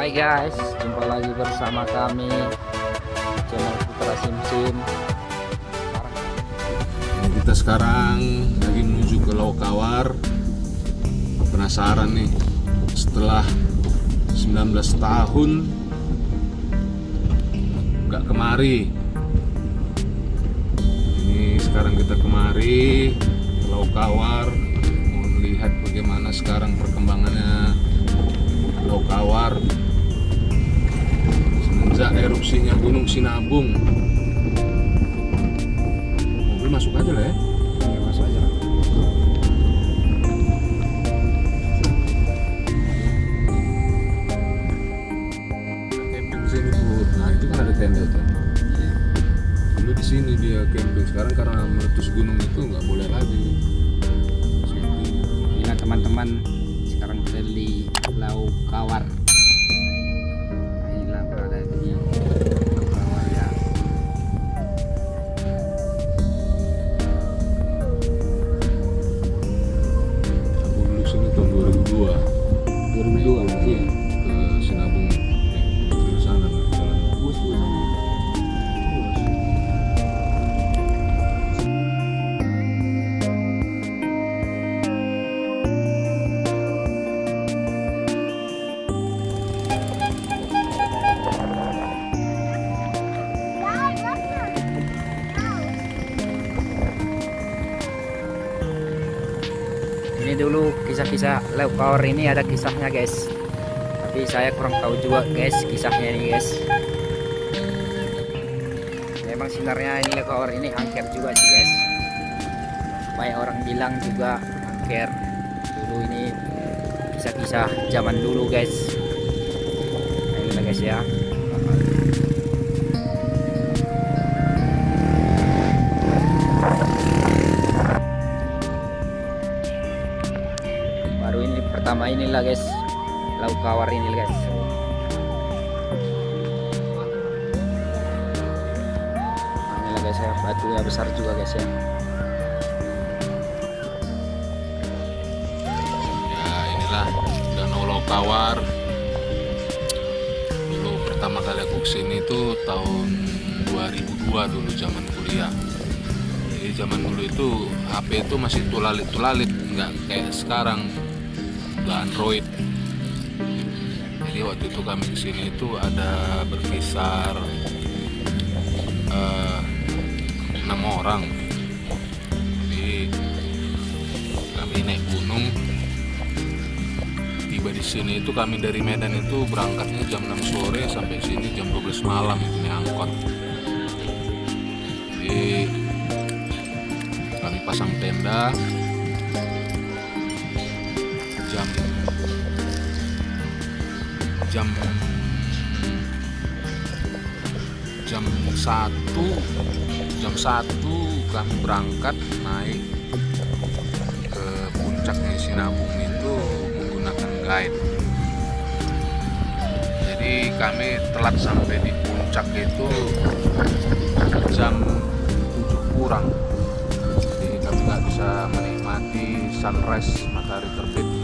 Hai guys, jumpa lagi bersama kami channel Putra Sim. Ini kita sekarang lagi menuju ke Lokawar. Penasaran nih, setelah 19 tahun nggak kemari. Ini sekarang kita kemari ke Lokawar mau melihat bagaimana sekarang perkembangannya Lokawar Sinabung. Mobil masuk aja lah ya. Ya, masuk aja. camping sini bu. Nah itu kan ada tenda tuh. Dulu di sini dia camping. Sekarang karena meletus gunung itu nggak boleh lagi. Camping Inilah teman-teman Ini dulu kisah-kisah Lau Kawar ini ada kisahnya guys. Tapi saya kurang tahu juga guys kisahnya ini guys. Memang sebenarnya ini Lau Kawar ini angker juga sih guys. Banyak orang bilang juga angker. Dulu ini kisah-kisah zaman dulu guys. Nah, inilah guys ya. Inilah guys. Lauk kawar ini guys. Inilah guys ya. Batunya besar juga guys ya. Ya inilah Danau Lokawar dulu pertama kali aku ke sini itu tahun 2002 dulu zaman kuliah. Jadi zaman dulu itu HP itu masih tulalit-tulalit nggak kayak sekarang udah Android. Jadi waktu itu kami ke sini itu ada berkisar eh, enam orang. Jadi kami naik gunung. Tiba di sini itu kami dari Medan itu berangkatnya jam 6 sore sampai sini jam 12 malam itu nih angkot. Jadi kami pasang tenda jam jam satu jam satu kami berangkat naik ke puncaknya Sinabung itu menggunakan guide. Jadi kami telat sampai di puncak itu jam 7 kurang. Jadi kami nggak bisa menikmati sunrise matahari terbit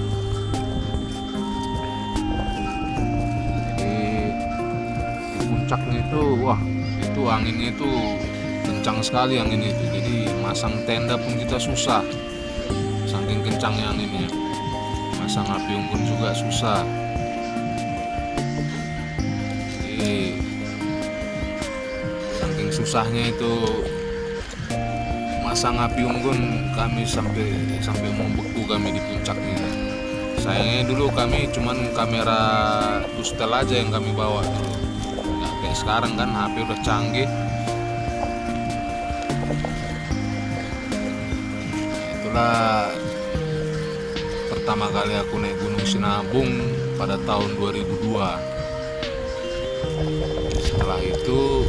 puncaknya itu wah itu anginnya itu kencang sekali angin itu. Jadi masang tenda pun kita susah. Saking kencangnya anginnya. Masang api unggun juga susah. Jadi saking susahnya itu masang api unggun kami sampai sampai membeku kami di puncaknya. Sayangnya dulu kami cuman kamera tustel aja yang kami bawa dulu sekarang kan HP udah canggih. Itulah pertama kali aku naik Gunung Sinabung pada tahun 2002 setelah itu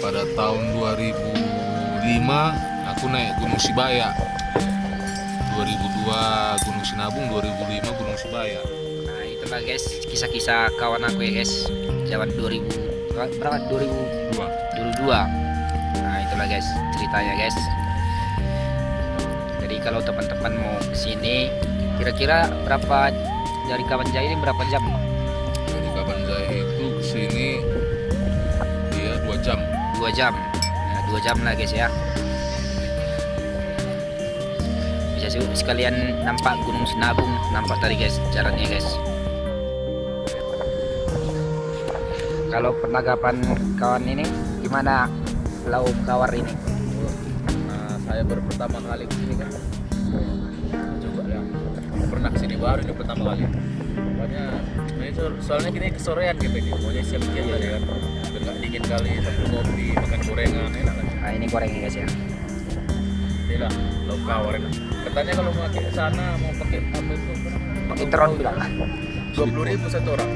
pada tahun 2005 aku naik Gunung Sibaya. 2002 Gunung Sinabung 2005 Gunung Sibaya itulah guys. Kisah-kisah kawan aku ya guys. Zaman 2000 berapa? 2000 dua 2002 nah itulah guys ceritanya guys. Jadi kalau teman-teman mau ke sini kira-kira berapa dari Kabanjai ini berapa jam? Dari Kabanjai itu ke sini dia dua jam. Dua jam. Nah, dua jam lah guys ya. Bisa sih sekalian nampak Gunung Sinabung. Nampak tadi guys jalannya guys kalau penanggapan kawan ini gimana laut kawar ini Nah, saya baru pertama kali ke sini kan. Coba ya. Pernah ke sini baru ini pertama kali. Pokoknya ini so- soalnya gini kesorean gitu ini. Pokoknya siap-siap tadi kan. Biar nggak dingin kali sambil kopi, makan gorengan enak kan. nah ini goreng guys ya Ini lah, lauk kawar enak. Katanya kalau mau ke sana mau pakai apa itu? pakai teron bilang Dua puluh ribu satu orang.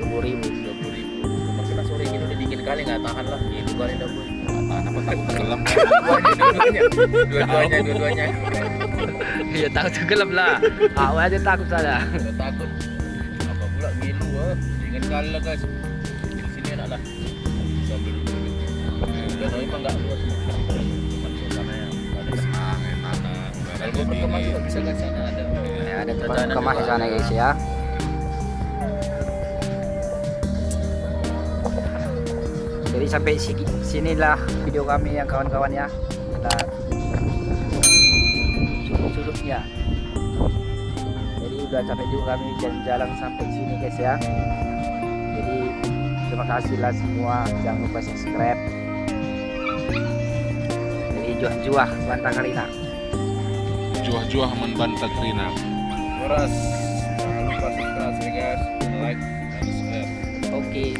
Dua puluh ribu. Kali nggak tahan lah. Gitu kali dah boy. tahan apa takut. tenggelam Dua-duanya, dua-duanya, ya tahu tenggelam lah. Awal aja takut saja Udah takut. Apa pula ngilu ah dingin kali lah guys. Di sini enak lah. Sambil duduk danau emang nggak luas. Cuma suasananya ada senang enak kalau berkemas dingin juga bisa ke sana ada ya, ada tempat kemas di sana ada. guys ya jadi sampai sini sinilah video kami yang kawan-kawan ya. Kita sudut-sudutnya jadi udah capek juga kami jalan-jalan sampai sini guys ya. Jadi terima kasih lah semua. Jangan lupa subscribe. Jadi juah-juah bantang karina juah-juah membantah Krina Boras jangan lupa subscribe guys. Like and share. Oke